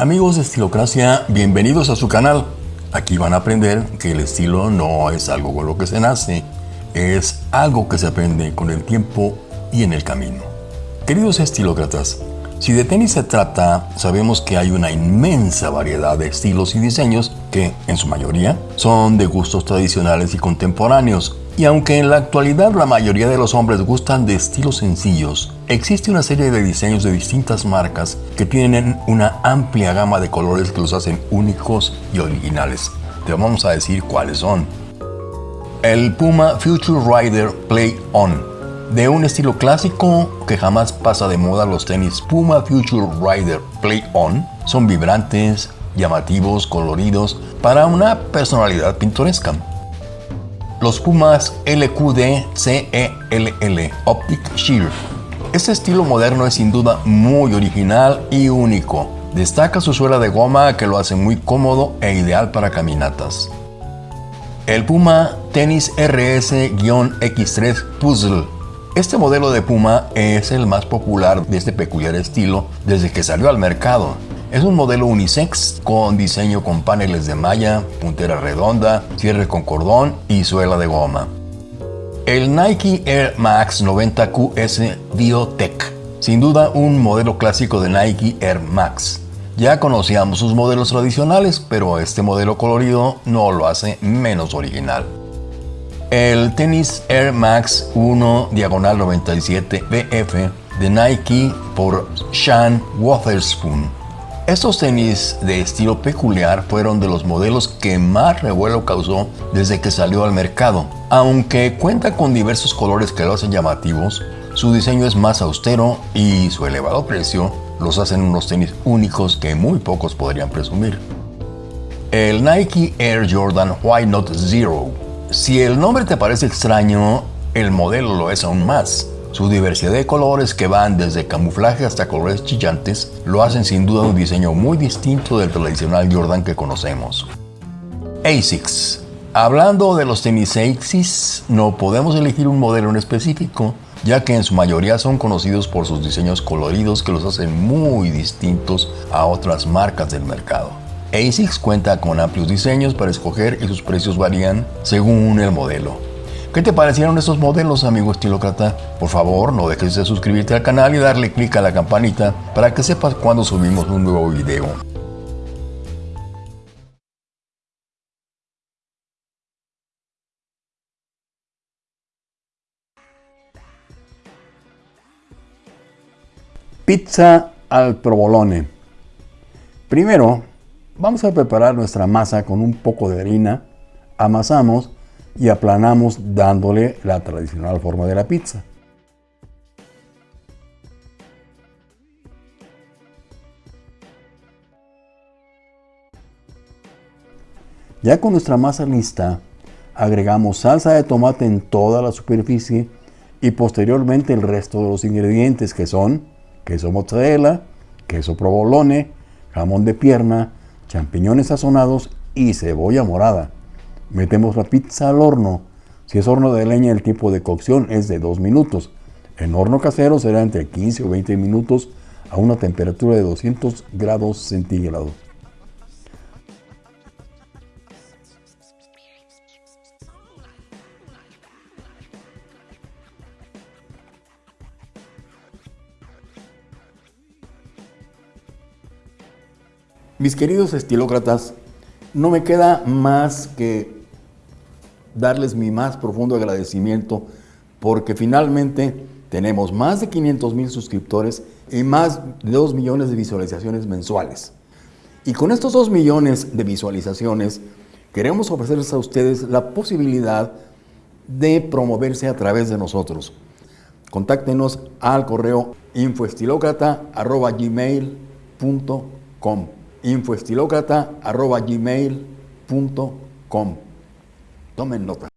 Amigos de Estilocracia, bienvenidos a su canal. Aquí van a aprender que el estilo no es algo con lo que se nace, es algo que se aprende con el tiempo y en el camino. Queridos estilócratas, si de tenis se trata, sabemos que hay una inmensa variedad de estilos y diseños que, en su mayoría, son de gustos tradicionales y contemporáneos, y aunque en la actualidad la mayoría de los hombres gustan de estilos sencillos, existe una serie de diseños de distintas marcas que tienen una amplia gama de colores que los hacen únicos y originales. Te vamos a decir cuáles son. El Puma Future Rider Play On. De un estilo clásico que jamás pasa de moda, los tenis Puma Future Rider Play On son vibrantes, llamativos, coloridos, para una personalidad pintoresca los Pumas LQD CELL Optic Shear. Este estilo moderno es sin duda muy original y único. Destaca su suela de goma que lo hace muy cómodo e ideal para caminatas. El Puma Tennis RS-X3 Puzzle. Este modelo de Puma es el más popular de este peculiar estilo desde que salió al mercado. Es un modelo unisex con diseño con paneles de malla, puntera redonda, cierre con cordón y suela de goma. El Nike Air Max 90 QS Biotech. Sin duda un modelo clásico de Nike Air Max. Ya conocíamos sus modelos tradicionales, pero este modelo colorido no lo hace menos original. El tenis Air Max 1 diagonal 97 BF de Nike por Sean Wotherspoon estos tenis de estilo peculiar fueron de los modelos que más revuelo causó desde que salió al mercado. Aunque cuenta con diversos colores que lo hacen llamativos, su diseño es más austero y su elevado precio los hacen unos tenis únicos que muy pocos podrían presumir. El Nike Air Jordan Why Not Zero. Si el nombre te parece extraño, el modelo lo es aún más. Su diversidad de colores que van desde camuflaje hasta colores chillantes lo hacen sin duda un diseño muy distinto del tradicional Jordan que conocemos. ASICS. Hablando de los tenis ASICS, no podemos elegir un modelo en específico, ya que en su mayoría son conocidos por sus diseños coloridos que los hacen muy distintos a otras marcas del mercado. ASICS cuenta con amplios diseños para escoger y sus precios varían según el modelo. ¿Qué te parecieron estos modelos, amigo estilócrata? Por favor, no dejes de suscribirte al canal y darle clic a la campanita para que sepas cuando subimos un nuevo video. Pizza al provolone. Primero, vamos a preparar nuestra masa con un poco de harina, amasamos y aplanamos dándole la tradicional forma de la pizza. Ya con nuestra masa lista, agregamos salsa de tomate en toda la superficie y posteriormente el resto de los ingredientes que son queso mozzarella, queso provolone, jamón de pierna, champiñones sazonados y cebolla morada. Metemos la pizza al horno. Si es horno de leña, el tiempo de cocción es de 2 minutos. En horno casero será entre 15 o 20 minutos a una temperatura de 200 grados centígrados. Mis queridos estilócratas, no me queda más que darles mi más profundo agradecimiento porque finalmente tenemos más de 500 mil suscriptores y más de 2 millones de visualizaciones mensuales. Y con estos 2 millones de visualizaciones queremos ofrecerles a ustedes la posibilidad de promoverse a través de nosotros. Contáctenos al correo infoestilocrata.gmail.com infoestilocrata.gmail.com Tomen nota.